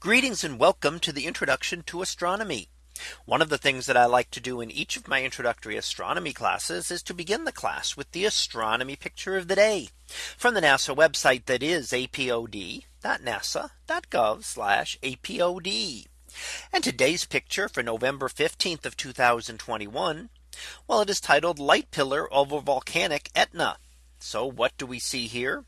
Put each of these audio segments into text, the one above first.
Greetings and welcome to the introduction to astronomy. One of the things that I like to do in each of my introductory astronomy classes is to begin the class with the astronomy picture of the day from the NASA website that is apod.nasa.gov apod. And today's picture for November 15th of 2021. Well, it is titled Light Pillar over Volcanic Etna. So what do we see here?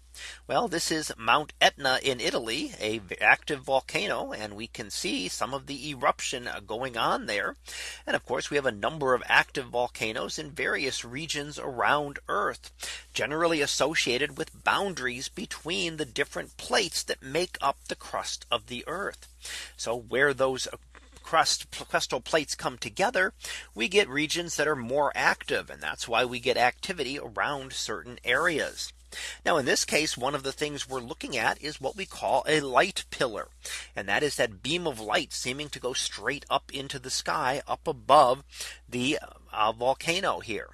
Well, this is Mount Etna in Italy, a active volcano, and we can see some of the eruption uh, going on there. And of course, we have a number of active volcanoes in various regions around Earth, generally associated with boundaries between the different plates that make up the crust of the Earth. So where those crust crustal plates come together, we get regions that are more active. And that's why we get activity around certain areas. Now in this case, one of the things we're looking at is what we call a light pillar. And that is that beam of light seeming to go straight up into the sky up above the uh, volcano here.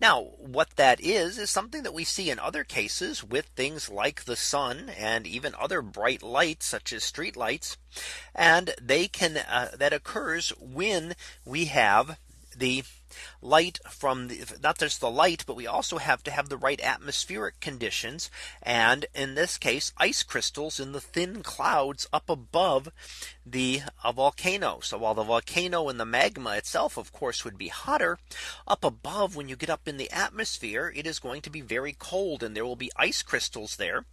Now what that is is something that we see in other cases with things like the sun and even other bright lights such as street lights. And they can uh, that occurs when we have the light from the not just the light, but we also have to have the right atmospheric conditions. And in this case, ice crystals in the thin clouds up above the uh, volcano. So while the volcano and the magma itself, of course, would be hotter up above when you get up in the atmosphere, it is going to be very cold and there will be ice crystals there.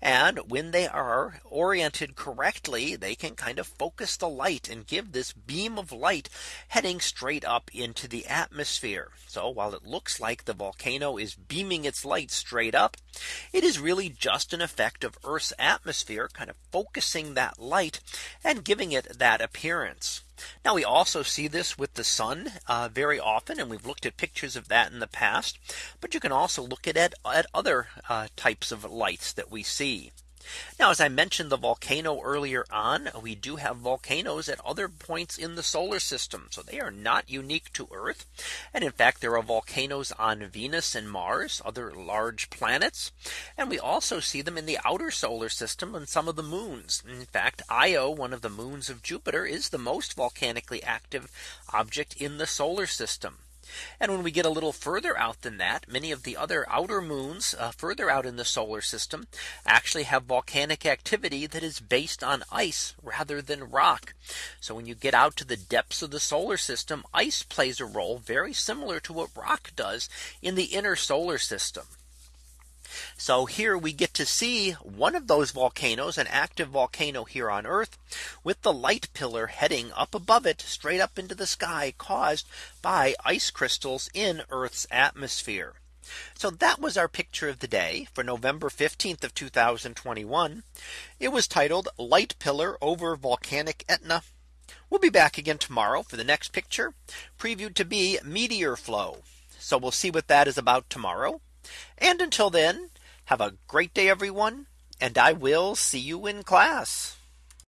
And when they are oriented correctly, they can kind of focus the light and give this beam of light heading straight up into the atmosphere atmosphere. So while it looks like the volcano is beaming its light straight up, it is really just an effect of Earth's atmosphere kind of focusing that light and giving it that appearance. Now we also see this with the sun uh, very often and we've looked at pictures of that in the past. But you can also look at at, at other uh, types of lights that we see. Now, as I mentioned the volcano earlier on, we do have volcanoes at other points in the solar system. So they are not unique to Earth. And in fact, there are volcanoes on Venus and Mars, other large planets. And we also see them in the outer solar system and some of the moons. In fact, Io, one of the moons of Jupiter, is the most volcanically active object in the solar system. And when we get a little further out than that, many of the other outer moons uh, further out in the solar system actually have volcanic activity that is based on ice rather than rock. So when you get out to the depths of the solar system, ice plays a role very similar to what rock does in the inner solar system. So here we get to see one of those volcanoes, an active volcano here on Earth, with the light pillar heading up above it straight up into the sky caused by ice crystals in Earth's atmosphere. So that was our picture of the day for November 15th of 2021. It was titled Light Pillar over Volcanic Etna. We'll be back again tomorrow for the next picture previewed to be meteor flow. So we'll see what that is about tomorrow. And until then, have a great day, everyone. And I will see you in class.